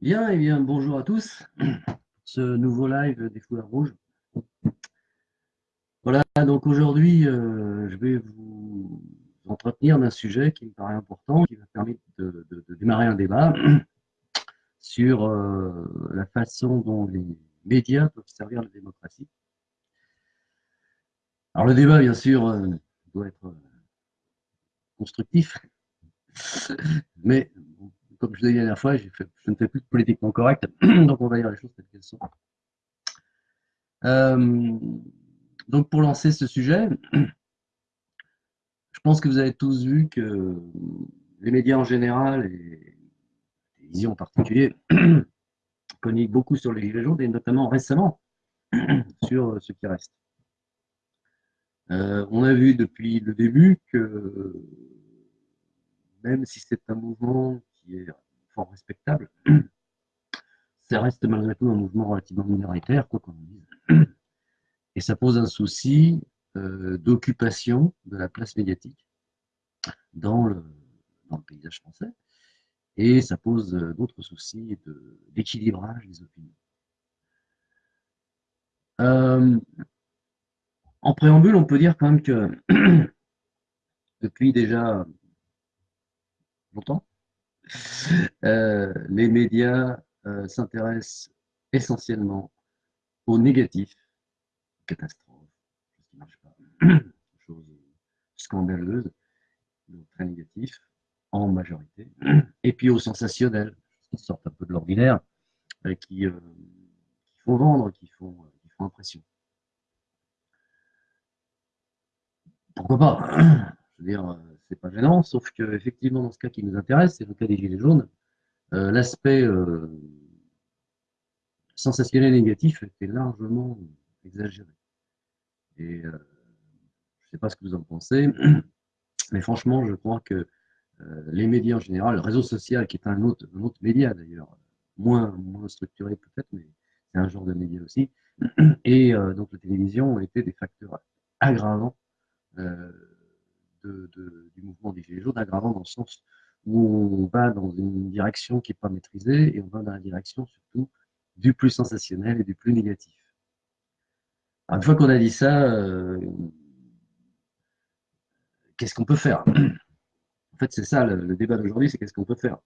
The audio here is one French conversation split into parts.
Bien, et eh bien, bonjour à tous. Ce nouveau live des foulards rouges. Voilà, donc aujourd'hui, euh, je vais vous entretenir d'un sujet qui me paraît important, qui va permettre de, démarrer un débat sur euh, la façon dont les médias peuvent servir la démocratie. Alors le débat, bien sûr, euh, doit être constructif, mais comme je l'ai dit la dernière fois, je ne fais plus de politiquement correct, donc on va dire les choses telles qu'elles sont. Euh, donc pour lancer ce sujet, je pense que vous avez tous vu que les médias en général et la télévision en particulier communiquent beaucoup sur les gilets jaunes et notamment récemment sur ce qui reste. Euh, on a vu depuis le début que même si c'est un mouvement qui est fort respectable, ça reste malgré tout un mouvement relativement minoritaire, quoi qu'on dise. Et ça pose un souci euh, d'occupation de la place médiatique dans le, paysage français. Et ça pose euh, d'autres soucis d'équilibrage des opinions. Euh, en préambule, on peut dire quand même que depuis déjà longtemps, euh, les médias euh, s'intéressent essentiellement au négatif, catastrophe, chose qui pas, chose scandaleuse, très négatif, en majorité, et puis au sensationnel, qui sortent un peu de l'ordinaire, euh, qui, qui, font vendre, qui font, qui font impression. Pourquoi pas? Je veux dire, c'est pas gênant, sauf que effectivement dans ce cas qui nous intéresse, c'est le cas des gilets jaunes, euh, l'aspect euh, sensationnel négatif était largement exagéré. Et euh, je ne sais pas ce que vous en pensez, mais franchement, je crois que les médias en général, le réseau social qui est un autre, média d'ailleurs, moins, moins structuré peut-être, mais c'est un genre de média aussi, et donc la télévision ont été des facteurs aggravants du mouvement des Gilets jaunes, aggravant dans le sens où on va dans une direction qui n'est pas maîtrisée et on va dans la direction surtout du plus sensationnel et du plus négatif. une fois qu'on a dit ça, euh, qu'est-ce qu'on peut faire? En fait, c'est ça le, débat d'aujourd'hui, c'est qu'est-ce qu'on peut faire?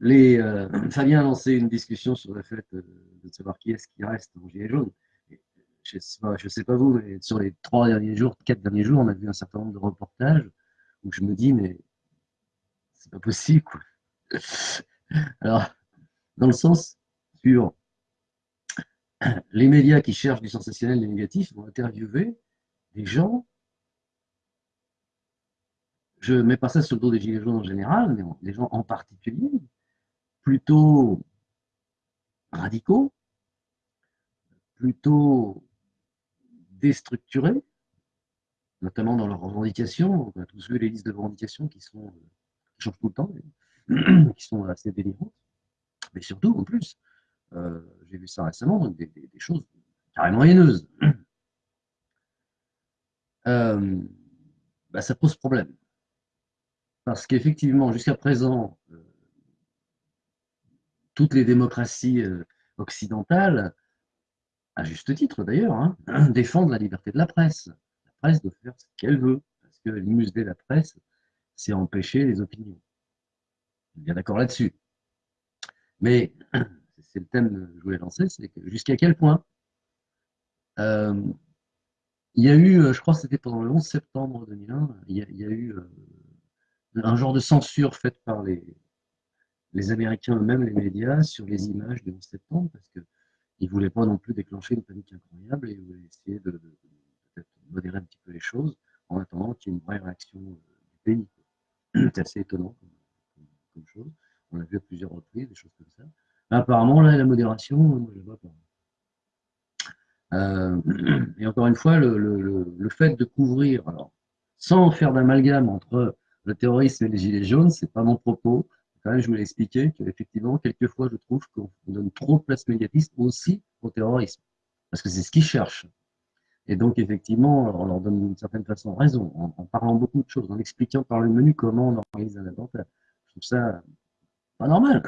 Les, euh, Fabien a lancé une discussion sur le fait de, de savoir qui est-ce qui reste en gilet jaune je pas, sais pas vous, mais sur les trois derniers jours, quatre derniers jours, on a vu un certain nombre de reportages où je me dis, mais c'est pas possible, quoi. Alors, dans le sens sur les médias qui cherchent du sensationnel du négatif vont interviewer des gens, je ne mets pas ça sur le dos des gilets jaunes en général, mais des gens en particulier, plutôt radicaux, plutôt déstructurés, notamment dans leurs revendications. On a tous vu les listes de revendications qui sont qui changent tout le temps, qui sont assez délirantes. Mais surtout, en plus, euh, j'ai vu ça récemment, des, choses carrément haineuses. Euh, bah, ça pose problème. Parce qu'effectivement, jusqu'à présent, euh, toutes les démocraties occidentales à juste titre d'ailleurs, hein, défendre la liberté de la presse. La presse doit faire ce qu'elle veut, parce que de la presse, c'est empêcher les opinions. Je suis bien d'accord là-dessus. Mais c'est le thème que je voulais lancer, c'est jusqu'à quel point euh, il y a eu, je crois que c'était pendant le 11 septembre 2001, il y a, eu euh, un genre de censure faite par les, les Américains eux-mêmes, les médias, sur les images du 11 septembre, parce que il ne voulait pas non plus déclencher une panique incroyable et il voulait essayer de, modérer un petit peu les choses en attendant qu'il y ait une vraie réaction euh, du pays. C'est assez étonnant comme, chose. On l'a vu à plusieurs reprises, des choses comme ça. apparemment, là, la modération, moi, je ne vois pas. Euh, et encore une fois, le, le, fait de couvrir, alors, sans faire d'amalgame entre le terrorisme et les gilets jaunes, c'est pas mon propos je voulais expliquer qu'effectivement, quelquefois, je trouve qu'on donne trop de place médiatiste aussi au terrorisme. Parce que c'est ce qu'ils cherchent. Et donc, effectivement, on leur donne d'une certaine façon raison, en, parlant beaucoup de choses, en expliquant par le menu comment on organise un attentat. Je trouve ça pas normal.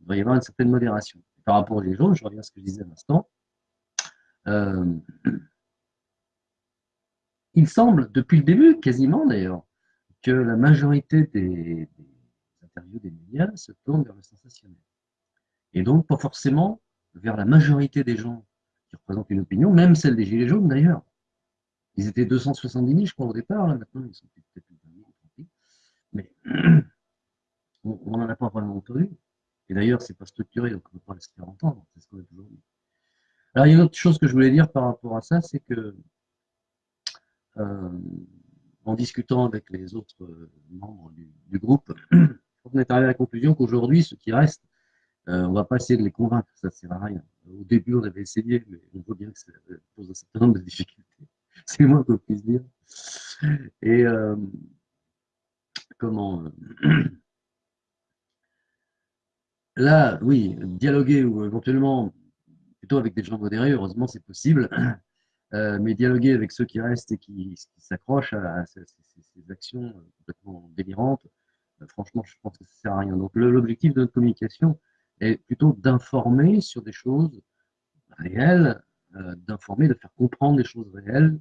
Il doit y avoir une certaine modération. Par rapport aux jaunes, je reviens à ce que je disais à l'instant. Euh, il semble, depuis le début, quasiment d'ailleurs, que la majorité des, interviews des médias se tournent vers le sensationnel. Et donc, pas forcément vers la majorité des gens qui représentent une opinion, même celle des Gilets jaunes d'ailleurs. Ils étaient 270 000, je crois, au départ, là, maintenant ils sont peut-être plus de Mais on n'en a pas vraiment entendu. Et d'ailleurs, c'est pas structuré, donc on ne peut pas se faire entendre, c'est ce qu'on a toujours dit. Alors, il y a une autre chose que je voulais dire par rapport à ça, c'est que euh, en discutant avec les autres euh, membres du, groupe, on est arrivé à la conclusion qu'aujourd'hui, ceux qui restent, euh, on ne va pas essayer de les convaincre, ça ne sert à rien. Au début, on avait essayé, mais on voit bien que ça pose un certain nombre de difficultés. C'est moins qu'on puisse dire. Et comment Là, oui, dialoguer ou éventuellement plutôt avec des gens modérés, heureusement, c'est possible. Euh, mais dialoguer avec ceux qui restent et qui, s'accrochent à, ces, actions euh, complètement délirantes, euh, franchement, je pense que ça ne sert à rien. Donc, l'objectif de notre communication est plutôt d'informer sur des choses réelles, d'informer, de faire comprendre des choses réelles,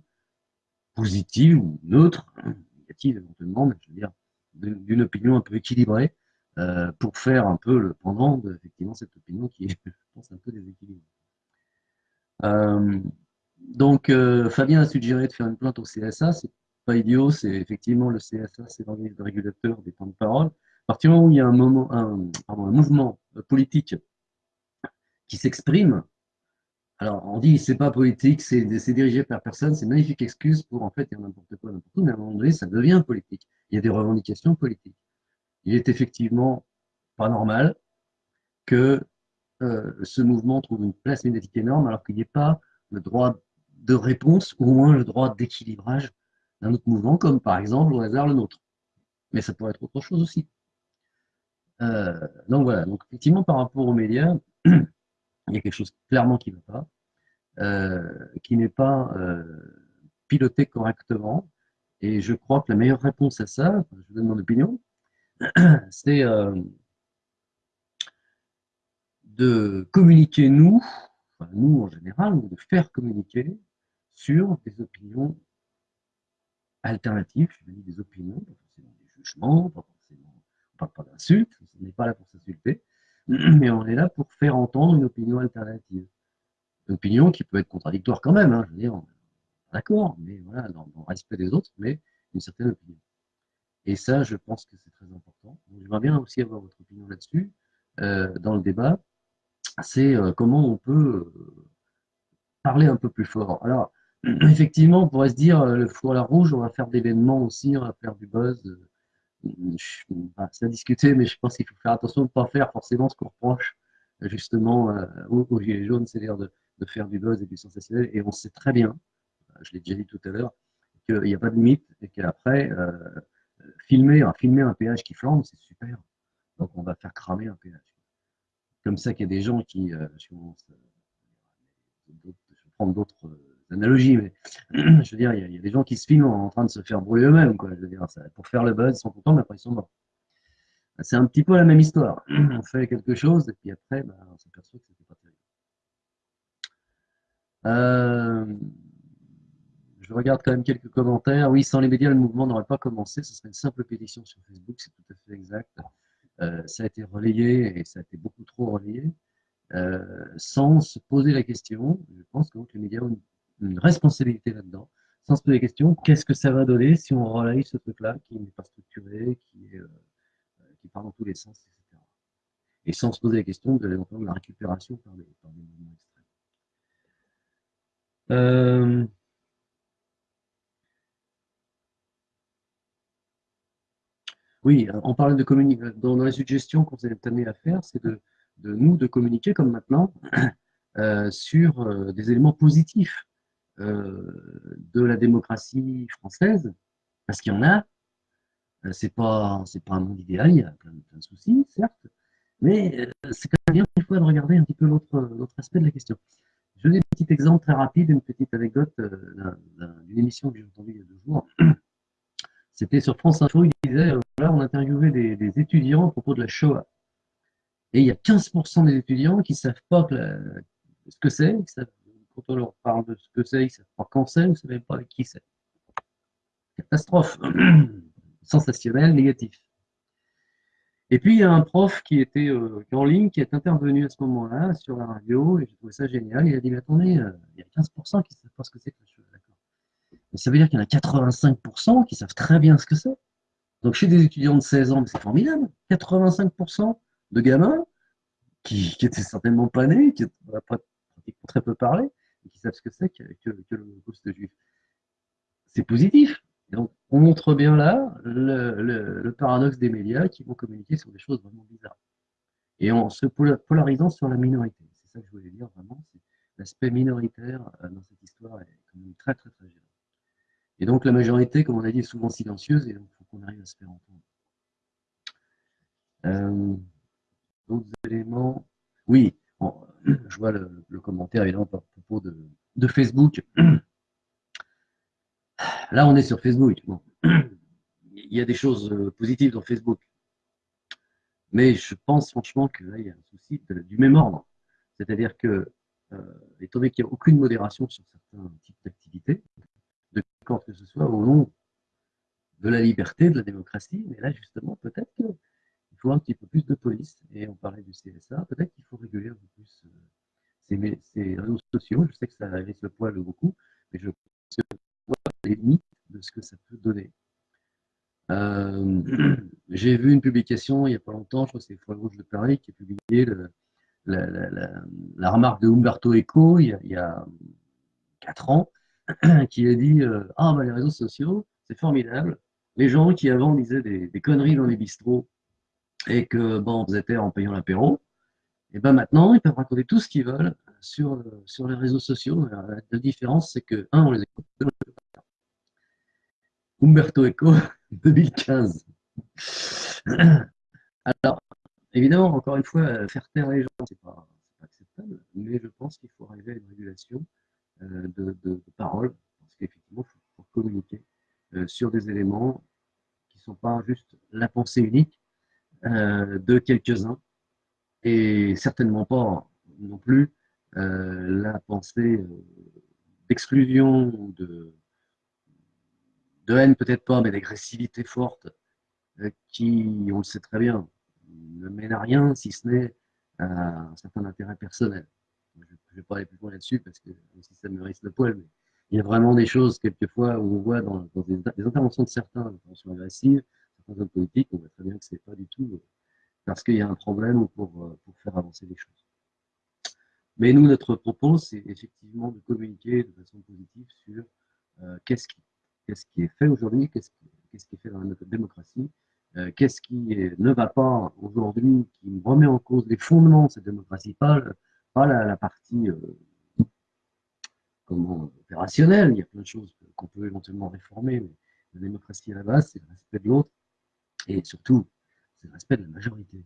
positives ou neutres, hein, négatives éventuellement, mais je veux dire, d'une opinion un peu équilibrée, pour faire un peu le pendant de effectivement, cette opinion qui est, je pense, un peu déséquilibrée. Donc, euh, Fabien a suggéré de faire une plainte au CSA. Pas idiot, c'est effectivement le CSA, c'est l'organisme régulateur des temps de parole. À partir du moment où il y a un, moment, un, mouvement politique qui s'exprime, alors on dit c'est pas politique, c'est dirigé par personne, c'est une magnifique excuse pour en fait dire n'importe quoi, n'importe où, mais à un moment donné, ça devient politique. Il y a des revendications politiques. Il est effectivement pas normal que euh, ce mouvement trouve une place médiatique énorme alors qu'il n'y ait pas le droit de réponse, ou au moins le droit d'équilibrage d'un autre mouvement, comme par exemple au hasard le nôtre. Mais ça pourrait être autre chose aussi. Euh, donc voilà, donc effectivement par rapport aux médias, il y a quelque chose clairement qui ne va pas, euh, qui n'est pas euh, piloté correctement. Et je crois que la meilleure réponse à ça, je vous donne mon opinion, c'est de communiquer nous, nous en général, de faire communiquer sur des opinions alternatives, je dis des opinions, pas forcément des jugements, pas forcément, on parle pas d'insultes, on n'est pas là pour s'insulter, mais on est là pour faire entendre une opinion alternative. Une opinion qui peut être contradictoire quand même, hein, je veux dire, d'accord, mais voilà, dans, le respect des autres, mais une certaine opinion. Et ça, je pense que c'est très important. J'aimerais bien aussi avoir votre opinion là-dessus, euh, dans le débat. C'est euh, comment on peut euh, parler un peu plus fort. Alors, effectivement, on pourrait se dire, euh, le four à la rouge, on va faire d'événements aussi, on va faire du buzz. C'est à discuter, mais je pense qu'il faut faire attention de ne pas faire forcément ce qu'on reproche justement euh, aux, Gilets jaunes, c'est-à-dire de, faire du buzz et du sensationnel. Et on sait très bien, je l'ai déjà dit tout à l'heure, qu'il n'y a pas de limite et qu'après, euh, filmer, filmer un péage qui flambe, c'est super. Donc on va faire cramer un péage. Comme ça qu'il y a des gens qui, je, vais prendre d'autres analogie, mais je veux dire, il y, a des gens qui se filment en, train de se faire brûler eux-mêmes, quoi. Je veux dire, pour faire le buzz, ils sont contents, mais après ils sont morts. C'est un petit peu la même histoire. On fait quelque chose, et puis après, bah, on s'aperçoit que c'était pas terrible. Euh, je regarde quand même quelques commentaires. Oui, sans les médias, le mouvement n'aurait pas commencé. Ce serait une simple pétition sur Facebook, c'est tout à fait exact. Euh, ça a été relayé et ça a été beaucoup trop relayé. Euh, sans se poser la question, je pense que les médias ont une responsabilité là-dedans, sans se poser la question, qu'est-ce que ça va donner si on relaye ce truc-là qui n'est pas structuré, qui, est, euh, qui part dans tous les sens, etc. Et sans se poser la question de, de la récupération par des, par mouvements extrêmes. Euh, oui, on parlait de communiquer. Dans, les suggestions qu'on vous êtes amené à faire, c'est de, nous de communiquer comme maintenant euh, sur des éléments positifs de la démocratie française, parce qu'il y en a. Euh, c'est pas, c'est pas un monde idéal, il y a plein, de soucis, certes, mais euh, c'est quand même bien fois de regarder un petit peu l'autre aspect de la question. Je donne un petit exemple très rapide, une petite anecdote euh, d'une émission que j'ai entendue il y a deux jours. C'était sur France Info, il disait, euh, voilà, on interviewait des, des, étudiants à propos de la Shoah. Et il y a 15% des étudiants qui ne savent pas ce que c'est, quand on leur parle de ce que c'est, ils ne savent pas quand c'est, ils ne savent même pas avec qui c'est. Catastrophe. Sensationnel, négatif. Et puis, il y a un prof qui était euh, en ligne, qui est intervenu à ce moment-là sur la radio, et j'ai trouvé ça génial. Il a dit, mais attendez, euh, il y a 15% qui ne savent pas ce que c'est que la. D'accord. Mais ça veut dire qu'il y en a 85% qui savent très bien ce que c'est. Donc, chez des étudiants de 16 ans, c'est formidable. 85% de gamins qui, qui étaient certainement pas nés, qui n'ont pas très peu parlé, savent ce que c'est que, que, que le poste juif. C'est positif. donc, on montre bien là le, paradoxe des médias qui vont communiquer sur des choses vraiment bizarres. Et en se polarisant sur la minorité. C'est ça que je voulais dire vraiment. L'aspect minoritaire euh, dans cette histoire est quand même très, très, très gênant. Et donc, la majorité, comme on a dit, est souvent silencieuse et donc il faut qu'on arrive à se faire entendre. Euh, D'autres éléments Oui, je vois le, commentaire évidemment à propos de, Facebook. Là, on est sur Facebook. Il y a des choses euh, positives dans Facebook. Mais je pense franchement que là, il y a un souci du même ordre. C'est-à-dire que, euh, étant donné qu'il n'y a aucune modération sur certains types d'activités, de que ce soit au nom de la liberté, de la démocratie, mais là, justement, peut-être que il faut un petit peu plus de police. Et on parlait du CSA, peut-être qu'il faut réguler un plus euh, ces, réseaux sociaux. Je sais que ça laisse le poil beaucoup, mais je pense que les limites de ce que ça peut donner. Euh, j'ai vu une publication il n'y a pas longtemps, je crois que c'est Foie Rouge de Paris qui a publié la, remarque de Umberto Eco il y a, quatre ans, qui a dit euh, Ah, bah, les réseaux sociaux, c'est formidable. Les gens qui avant disaient des, des conneries dans les bistrots et que bon, vous étiez en payant l'apéro, et ben maintenant, ils peuvent raconter tout ce qu'ils veulent sur, sur les réseaux sociaux. La différence, c'est que, un, on les écoute, deux, on les pas. Umberto Eco, 2015. Alors, évidemment, encore une fois, faire taire les gens, c'est pas, pas acceptable, mais je pense qu'il faut arriver à une régulation euh, de, de, parole, parce qu'effectivement, il faut, communiquer euh, sur des éléments qui ne sont pas juste la pensée unique, euh, de quelques-uns et certainement pas non plus euh, la pensée euh, d'exclusion ou de, de haine, peut-être pas, mais d'agressivité forte qui, on le sait très bien, ne mène à rien si ce n'est à un certain intérêt personnel. Je ne vais pas aller plus loin là-dessus parce que si ça me risque le poil, mais il y a vraiment des choses quelquefois où on voit dans, dans des, interventions de certains, des interventions agressives, hommes politiques, on voit très bien que ce n'est pas du tout euh, parce qu'il y a un problème ou pour, euh, pour faire avancer les choses. Mais nous, notre propos, c'est effectivement de communiquer de façon positive sur euh, qu'est-ce qui, qui, est fait aujourd'hui, qu'est-ce qui, qui, est fait dans notre démocratie, qu'est-ce qui ne va pas aujourd'hui, qui remet en cause les fondements de cette démocratie, pas, pas la, partie comment, opérationnelle, il y a plein de choses qu'on peut éventuellement réformer, mais la démocratie à la base, c'est le respect de l'autre, et surtout, c'est le respect de la majorité.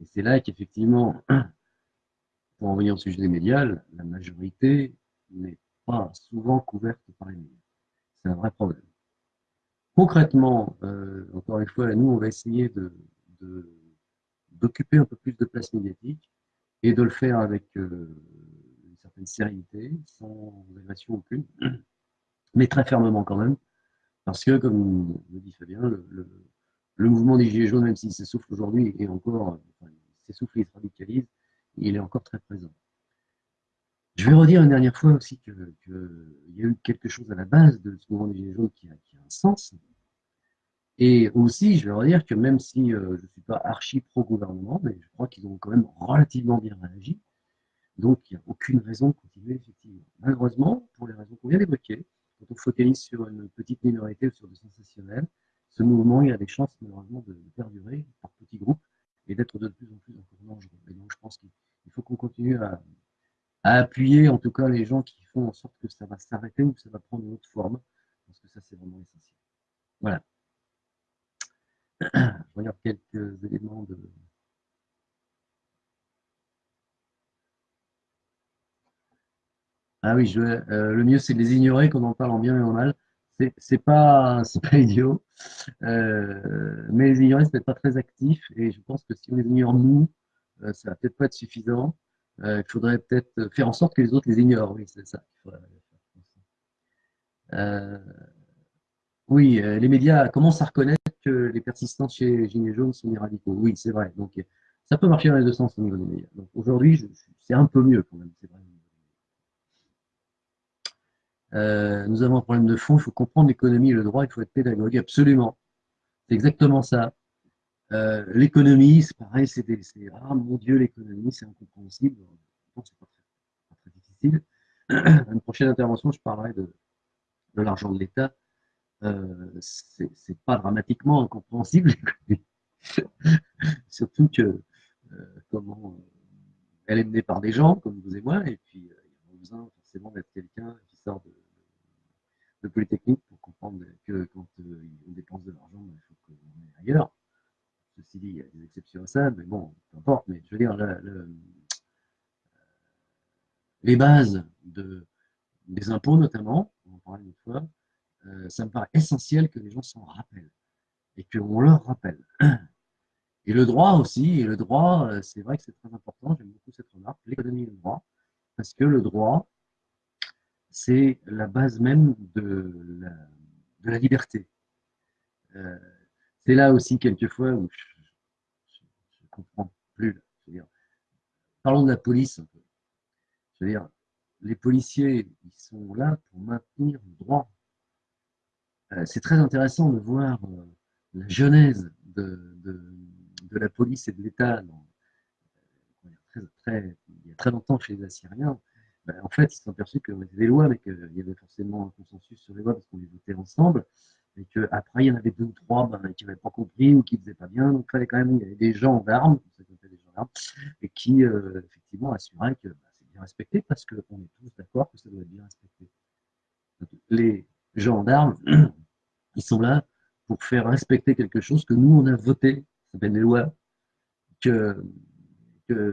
Et c'est là qu'effectivement, pour en venir au sujet des médias, la majorité n'est pas souvent couverte par les médias. C'est un vrai problème. Concrètement, euh, encore une fois, nous, on va essayer d'occuper de, un peu plus de place médiatique et de le faire avec euh, une certaine sérénité, sans agression aucune, mais très fermement quand même, parce que, comme le dit Fabien, le, le mouvement des Gilets jaunes, même s'il s'essouffle aujourd'hui, et encore, enfin, il s'essouffle et se radicalise, il est encore très présent. Je vais redire une dernière fois aussi qu'il y a eu quelque chose à la base de ce mouvement des Gilets jaunes qui a, un sens. Et aussi, je vais redire que même si euh, je ne suis pas archi pro-gouvernement, mais je crois qu'ils ont quand même relativement bien réagi. Donc, il n'y a aucune raison de continuer, effectivement. Malheureusement, pour les raisons qu'on vient d'évoquer, quand on focalise sur une petite minorité ou sur du sensationnel, ce mouvement, il a des chances malheureusement de, perdurer par petits groupes et d'être de plus en plus encore dangereux. Et donc je pense qu'il faut qu'on continue à, appuyer en tout cas les gens qui font en sorte que ça va s'arrêter ou que ça va prendre une autre forme, parce que ça c'est vraiment essentiel. Voilà. Je regarde quelques éléments de, Ah oui, euh, le mieux c'est de les ignorer, qu'on en parle en bien et en mal. C'est pas, pas idiot, euh, mais les ignorer, c'est peut-être pas très actif, et je pense que si on les ignore nous, euh, ça va peut-être pas être suffisant. il faudrait peut-être faire en sorte que les autres les ignorent, oui, c'est ça. oui, les médias commencent à reconnaître que les persistants chez Gilets jaunes sont des radicaux. Oui, c'est vrai. Donc, ça peut marcher dans les deux sens au niveau des médias. Aujourd'hui, c'est un peu mieux quand même, c'est vrai. Euh, nous avons un problème de fond, il faut comprendre l'économie et le droit, il faut être pédagogue, absolument. C'est exactement ça. Euh, l'économie, c'est pareil, c'est ah mon Dieu, l'économie, c'est incompréhensible. c'est pas très, difficile. Une prochaine intervention, je parlerai de, de l'argent de l'État. Euh, c'est pas dramatiquement incompréhensible, surtout que euh, comment elle est menée par des gens comme vous et moi, et puis il y a besoin forcément d'être quelqu'un qui de, Polytechnique pour comprendre que quand euh, on dépense de l'argent, il faut qu'on aille ailleurs. Ceci dit, il y a des exceptions à ça, mais bon, peu importe. Mais je veux dire, les bases de, des impôts notamment, on une fois, euh, ça me paraît essentiel que les gens s'en rappellent et qu'on leur rappelle. Et le droit aussi, et le droit, euh, c'est vrai que c'est très important, j'aime beaucoup cette remarque, l'économie et le droit, parce que le droit, c'est la base même de la, liberté. Euh, c'est là aussi quelquefois où je ne comprends plus. parlons de la police. Je veux dire, les policiers, ils sont là pour maintenir le droit. Euh, c'est très intéressant de voir euh, la genèse de, la police et de l'État. il y a très longtemps chez les Assyriens, ben, en fait, ils se sont aperçus qu'on était des lois, mais qu'il y avait forcément un consensus sur les lois parce qu'on les votait ensemble, et qu'après, il y en avait deux ou trois ben, qui n'avaient pas compris ou qui ne faisaient pas bien. Donc, il fallait quand même, il y avait des gens d'armes, des gens d'armes, et qui, euh, effectivement, assuraient que ben, c'est bien respecté parce qu'on est tous d'accord que ça doit être bien respecté. les gendarmes, ils sont là pour faire respecter quelque chose que nous, on a voté, ça s'appelle des lois, que,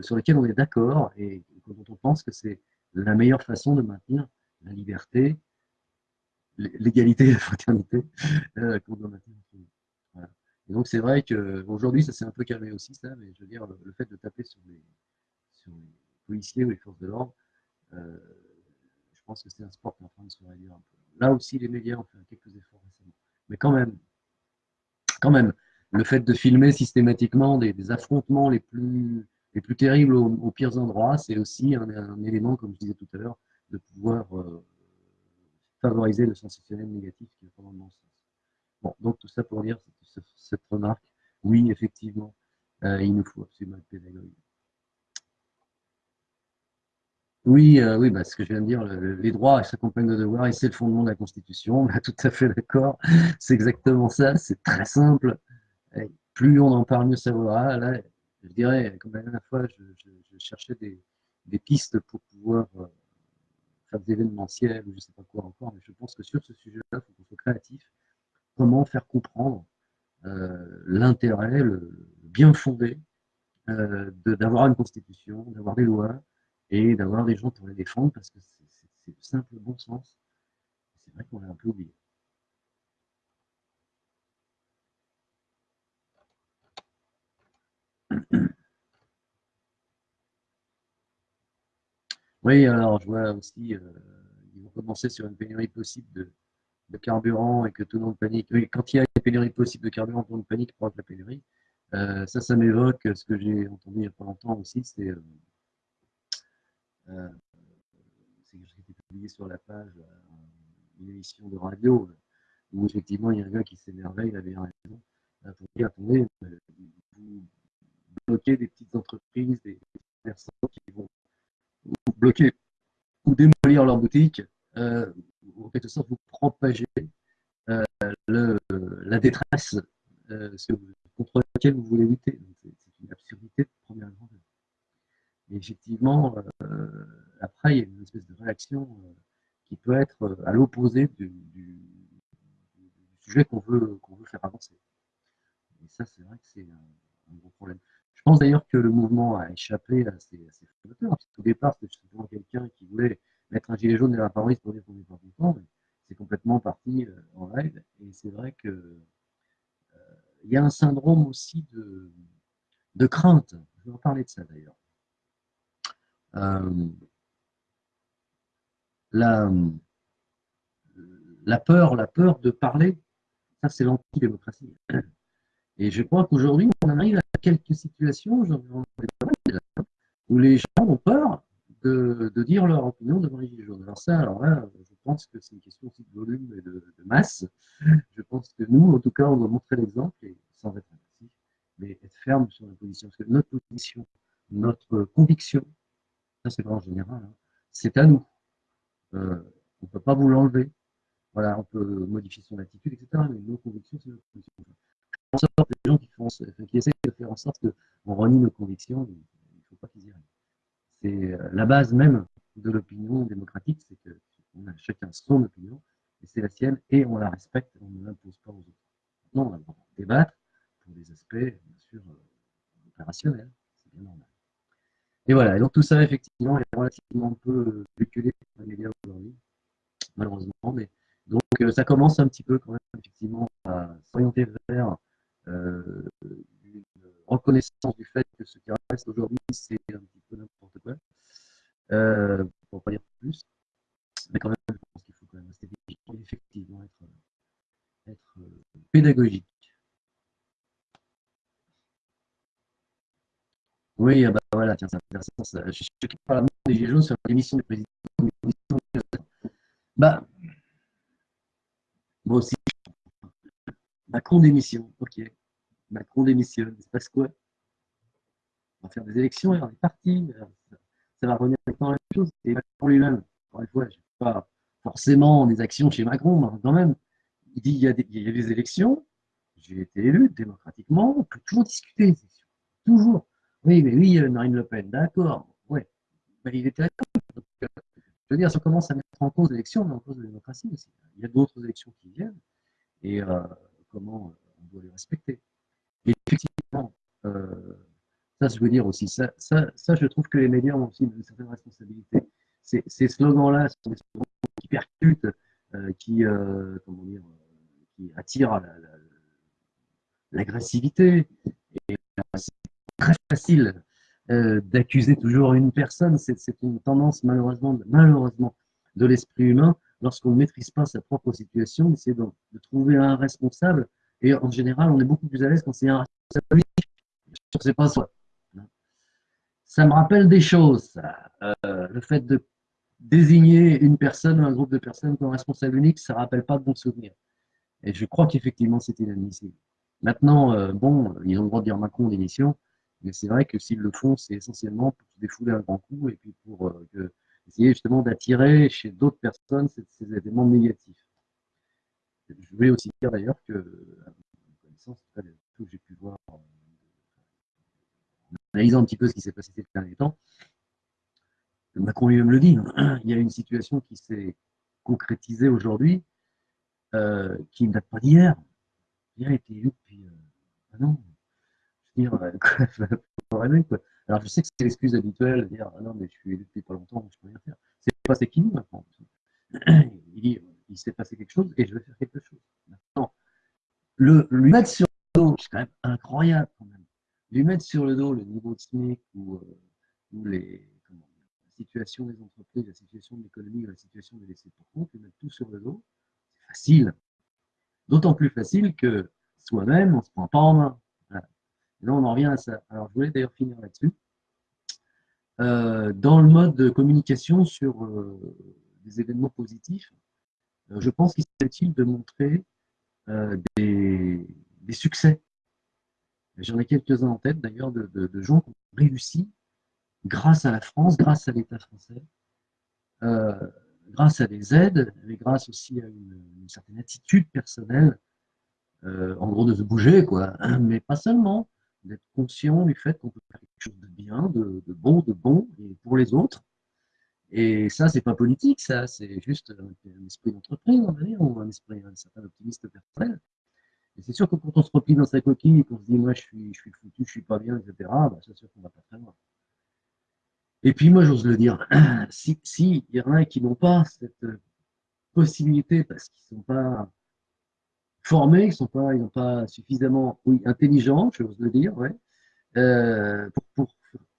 sur lesquelles on est d'accord et dont on pense que c'est la meilleure façon de maintenir la liberté, l'égalité et la fraternité euh, qu'on doit maintenir. Et donc c'est vrai qu'aujourd'hui, ça s'est un peu calmé aussi, ça, mais je veux dire, le, fait de taper sur les, policiers ou les forces de l'ordre, euh, je pense que c'est un sport qui est en train de se réduire un peu. Là aussi, les médias ont fait quelques efforts récemment. Mais quand même, quand même, le fait de filmer systématiquement des affrontements les plus les plus terribles aux, pires endroits, c'est aussi un, élément, comme je disais tout à l'heure, de pouvoir euh, favoriser le sensationnel négatif qui est vraiment le sens. Bon, donc tout ça pour dire cette, remarque, oui, effectivement, euh, il nous faut absolument être pédagogue. Oui, euh, oui bah, ce que je viens de dire, les droits s'accompagnent de devoirs et c'est le fondement de la Constitution. Bah, tout à fait d'accord, c'est exactement ça, c'est très simple. plus on en parle, mieux ça vaudra. Je dirais, comme la dernière fois, je, cherchais des, pistes pour pouvoir euh, faire des événementiels ou je ne sais pas quoi encore, mais je pense que sur ce sujet-là, il faut qu'on soit créatif. Comment faire comprendre euh, l'intérêt, le, bien fondé euh, d'avoir une constitution, d'avoir des lois et d'avoir des gens pour les défendre parce que c'est le simple bon sens. C'est vrai qu'on l'a un peu oublié. Oui, alors je vois aussi, euh, ils vont commencer sur une pénurie possible de, carburant et que tout le monde panique. Oui, quand il y a une pénurie possible de carburant, tout le monde panique pour la pénurie. Euh, ça, ça m'évoque ce que j'ai entendu il n'y a pas longtemps aussi, c'est euh, euh ce qui été publié sur la page, une émission de radio, où effectivement il y a un gars qui s'énervait, il avait raison, pour dire, attendez, vous bloquez des petites entreprises, des personnes qui vont bloquer ou démolir leur boutique, euh, en quelque sorte vous propager euh, la détresse euh, contre laquelle vous voulez lutter. C'est une absurdité de première grandeur. Et effectivement, après, il y a une espèce de réaction qui peut être à l'opposé du, sujet qu'on veut faire avancer. Et ça, c'est vrai que c'est un gros problème. Je pense d'ailleurs que le mouvement a échappé à ces, fondateurs. Au départ, c'était justement quelqu'un qui voulait mettre un gilet jaune et la favorite pour dire qu'on n'est pas content, c'est complètement parti en règle. Et c'est vrai que il y a un syndrome aussi de, crainte. Je vais en parler de ça d'ailleurs. la, la peur, la peur de parler, ça c'est l'antidémocratie. Et je crois qu'aujourd'hui, on arrive à quelques situations où les gens ont peur de, dire leur opinion devant les gilets jaunes. Alors ça, alors là, je pense que c'est une question aussi de volume et de, masse. Je pense que nous, en tout cas, on doit montrer l'exemple et sans être agressif, mais être ferme sur la position. Parce que notre position, notre conviction, ça c'est pas en général, hein, c'est à nous. Euh, on ne peut pas vous l'enlever. Voilà, on peut modifier son attitude, etc. Mais nos convictions, c'est notre conviction. En sorte, les gens qui, essaient de faire en sorte qu'on renie nos convictions, il ne faut pas qu'ils y arrivent. C'est euh, la base même de l'opinion démocratique, c'est qu'on a chacun son opinion, et c'est la sienne, et on la respecte, on ne l'impose pas aux autres. Maintenant, on a le droit de débattre pour des aspects, bien sûr, euh, opérationnels, c'est bien normal. Et voilà, et donc tout ça, effectivement, est relativement peu véhiculé par les médias aujourd'hui, malheureusement, mais donc euh, ça commence un petit peu quand même, effectivement, à s'orienter vers euh, une reconnaissance du fait que ce qui reste aujourd'hui, c'est un petit peu n'importe quoi, euh, pour pas dire plus. Mais quand même, je pense qu'il faut quand même rester et effectivement être, être euh, pédagogique. Oui, ah bah voilà, tiens, ça Je suis choqué par la des Gilets sur l'émission du président. Bah, moi aussi, Macron démission, ok. Macron démissionne, il se passe quoi? On va faire des élections, et on est parti. Ça va revenir dans la même chose. Et Macron lui-même, encore une fois, je pas forcément des actions chez Macron, mais quand même, il dit il y a des, il y a des élections, j'ai été élu démocratiquement, on peut toujours discuter des élections. Toujours. Oui, mais oui, euh, Marine Le Pen, d'accord. Ouais. Mais il était d'accord. Euh, je veux dire, si on commence à mettre en cause l'élection, on met en cause la démocratie aussi. Il y a d'autres élections qui viennent. Et euh, comment on doit les respecter. Et effectivement, euh, ça, je veux dire aussi, ça, ça, ça, je trouve que les médias ont aussi une certaine responsabilité. Ces, slogans-là sont des slogans qui percutent, euh, qui, euh, comment dire, qui attirent l'agressivité. et c'est très facile d'accuser toujours une personne. C'est une tendance, malheureusement, malheureusement de l'esprit humain lorsqu'on ne maîtrise pas sa propre situation, d'essayer de, de, trouver un responsable. Et en général, on est beaucoup plus à l'aise quand c'est un responsable unique. C'est pas. Ça me rappelle des choses, euh, le fait de désigner une personne, un groupe de personnes comme responsable unique, ça ne rappelle pas de bons souvenirs. Et je crois qu'effectivement, c'est inadmissible. Maintenant, euh, bon, ils ont le droit de dire Macron d'émission, mais c'est vrai que s'ils le font, c'est essentiellement pour se défouler un grand coup et puis pour euh, que essayer justement d'attirer chez d'autres personnes ces, éléments négatifs. Je voulais aussi dire d'ailleurs que, à ma connaissance, tout que j'ai pu voir en analysant un petit peu ce qui s'est passé ces derniers temps, Macron lui-même le dit, hein, il y a une situation qui s'est concrétisée aujourd'hui, euh, qui ne date pas d'hier. Il a été élu depuis euh, un an. Je veux dire, euh, quoi, quoi. Alors je sais que c'est l'excuse habituelle de dire ah non mais je suis élu depuis pas longtemps, je peux rien faire. C'est pas c'est qui maintenant. Il dit il s'est passé quelque chose et je vais faire quelque chose. Maintenant, le, lui mettre sur le dos, c'est quand même incroyable quand même. Lui mettre sur le dos le niveau de ou, euh, ou les, comment, la situation des entreprises, la situation de l'économie, la situation des laissés pour compte, lui mettre tout sur le dos, c'est facile. D'autant plus facile que soi-même, on ne se prend pas en main là, on en revient à ça. Alors, je voulais d'ailleurs finir là-dessus. Euh, dans le mode de communication sur euh, des événements positifs, euh, je pense qu'il serait utile de montrer des, succès. J'en ai quelques-uns en tête d'ailleurs de, gens qui ont réussi grâce à la France, grâce à l'État français, grâce à des aides, mais grâce aussi à une, une certaine attitude personnelle, en gros de se bouger, quoi, mais pas seulement d'être conscient du fait qu'on peut faire quelque chose de bien, de, bon, de bon, et pour les autres. Et ça, c'est pas politique, ça, c'est juste un, esprit d'entreprise, on va dire, ou un esprit, un certain optimiste personnel. Et c'est sûr que quand on se replie dans sa coquille et qu'on se dit, moi, je suis, je suis foutu, je suis pas bien, etc., bah, c'est sûr qu'on va pas très loin. Et puis moi, j'ose le dire, si, si y en a qui n'ont pas cette possibilité parce qu'ils ne sont pas formés, ils sont pas, ils n'ont pas suffisamment, oui, intelligents, j'ose le dire, ouais, euh, pour,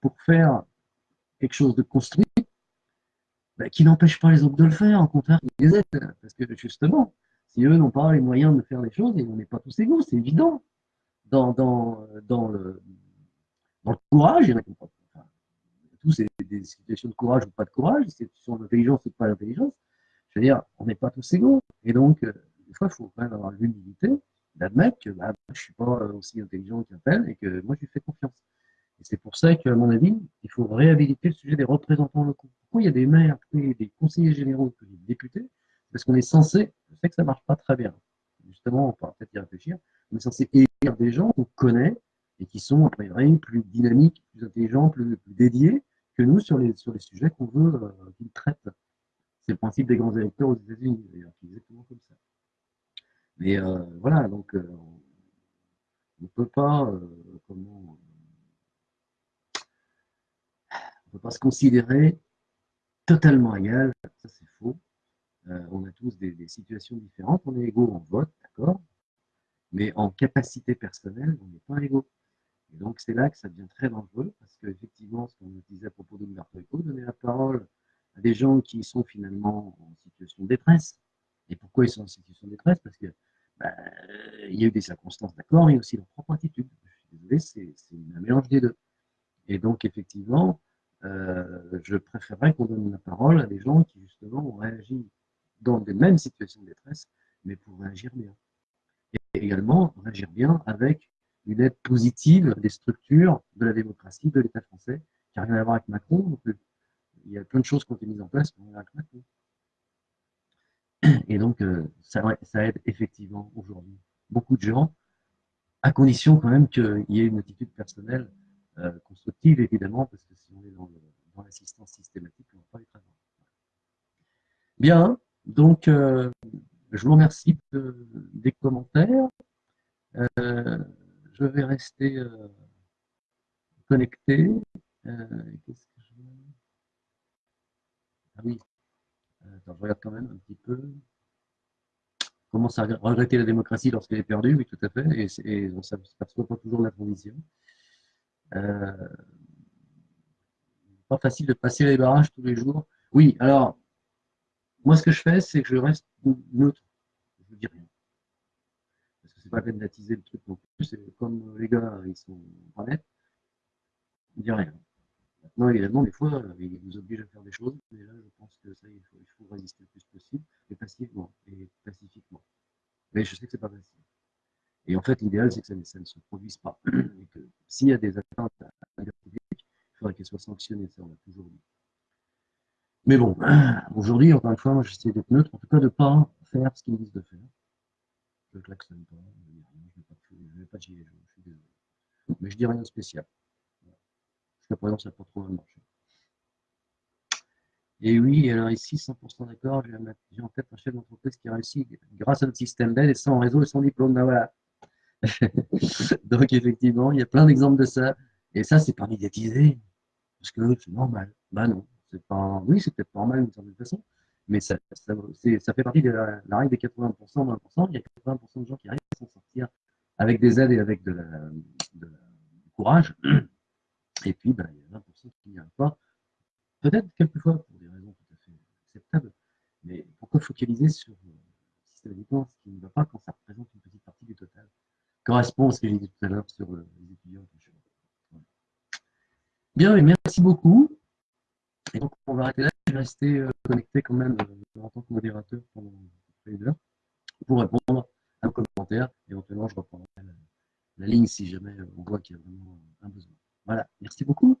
pour, faire quelque chose de construit, bah, qui n'empêche pas les autres de le faire, au contraire, qui les aident, parce que justement, si eux n'ont pas les moyens de faire les choses, et on n'est pas tous égaux, c'est évident. Dans, dans, dans, le, dans le courage, il y en a qui enfin, tous c'est des situations de courage ou pas de courage, c'est une situation d'intelligence ou pas d'intelligence. Je veux dire, on n'est pas tous égaux. Et donc, euh, des fois, il faut quand même avoir l'humilité d'admettre que bah, je ne suis pas aussi intelligent qu'un tel et que moi, je lui fais confiance. Et c'est pour ça qu'à mon avis, il faut réhabiliter le sujet des représentants locaux. Pourquoi il y a des maires, des conseillers généraux, des députés? Parce qu'on est censé, je sais que ça ne marche pas très bien, justement, on pourra peut-être y réfléchir, on est censé élire des gens qu'on connaît et qui sont, a priori, plus dynamiques, plus intelligents, plus, dédiés que nous sur les, sur les sujets qu'on veut euh, qu'ils traitent. C'est le principe des grands électeurs aux États-Unis, d'ailleurs, exactement comme ça. Mais euh, voilà, donc euh, on ne peut pas, euh, peut pas se considérer totalement égal, ça c'est faux. on a tous des, situations différentes, on est égaux en vote, d'accord, mais en capacité personnelle, on n'est pas égaux. Et donc c'est là que ça devient très dangereux, parce qu'effectivement, ce qu'on disait à propos d'Umberto Eco, donner la parole à des gens qui sont finalement en situation de détresse. Et pourquoi ils sont en situation de détresse? Parce que bah, il y a eu des circonstances, d'accord, mais aussi leur propre attitude. Je suis désolé, c'est un mélange des deux. Et donc, effectivement, euh, je préférerais qu'on donne la parole à des gens qui, justement, ont réagi dans des mêmes situations de détresse, mais pour réagir bien. Et également, réagir bien avec une aide positive des structures de la démocratie, de l'État français, qui n'a rien à voir avec Macron. Il y a plein de choses qui ont été mises en place pour avec Macron. Et donc, euh, ça, aide effectivement aujourd'hui beaucoup de gens, à condition quand même qu'il y ait une attitude personnelle euh, constructive, évidemment, parce que si on est dans, l'assistance systématique, on ne va pas être très Bien, donc euh, je vous remercie des commentaires. je vais rester connecté. Qu'est-ce que je... Ah oui, je regarde quand même un petit peu. Commence à regretter la démocratie lorsqu'elle est perdue, oui, tout à fait, et, on ne s'aperçoit pas toujours de la transition. Euh, pas facile de passer les barrages tous les jours. Oui, alors, moi, ce que je fais, c'est que je reste neutre. Je ne dis rien. Parce que c'est pas la peine d'attiser le truc non plus. Comme les gars, ils sont nets, je ne dis rien. Maintenant, évidemment, des fois, il nous oblige à faire des choses, mais là, je pense que ça, il faut, résister le plus possible, et passivement, et pacifiquement. Mais je sais que c'est pas facile. Et en fait, l'idéal, c'est que ça, ne se produise pas. Et que s'il y a des atteintes à la publique, il faudrait qu'elles soient sanctionnées, ça, on l'a toujours dit. Mais bon, aujourd'hui, encore une fois, moi, j'essaie d'être neutre, en tout cas de ne pas faire ce qu'ils disent de faire. Je ne klaxonne pas, je ne vais pas gilet jaune, je suis désolé. Mais je dis rien de spécial. Jusqu'à présent, ça n'a pas trop mal marché. Et oui, alors ici, 100% d'accord, j'ai en tête un chef d'entreprise qui a réussi grâce à notre système d'aide et sans réseau et sans diplôme. Ben voilà. Donc effectivement, il y a plein d'exemples de ça. Et ça, c'est pas médiatisé. Parce que c'est normal. Ben non. C'est pas, oui, c'est peut-être normal d'une certaine façon, mais ça, ça, fait partie de la, règle des 80%, 20%. Il y a 80% de gens qui arrivent à s'en sortir avec des aides et avec du courage. Et puis, ben, il y a 20% qui n'y arrivent pas. Peut-être quelquefois pour des raisons tout à fait acceptables, mais pourquoi focaliser sur euh, systématiquement ce qui ne va pas quand ça représente une petite partie du total Correspond à ce que j'ai dit tout à l'heure sur euh, les étudiants. Bien, et merci beaucoup. Et donc, on va arrêter là. Je vais rester euh, connecté quand même en tant que modérateur pendant une heure pour répondre à vos commentaires. Éventuellement, je reprendrai la ligne si jamais on voit qu'il y a vraiment un besoin. Voilà, merci beaucoup.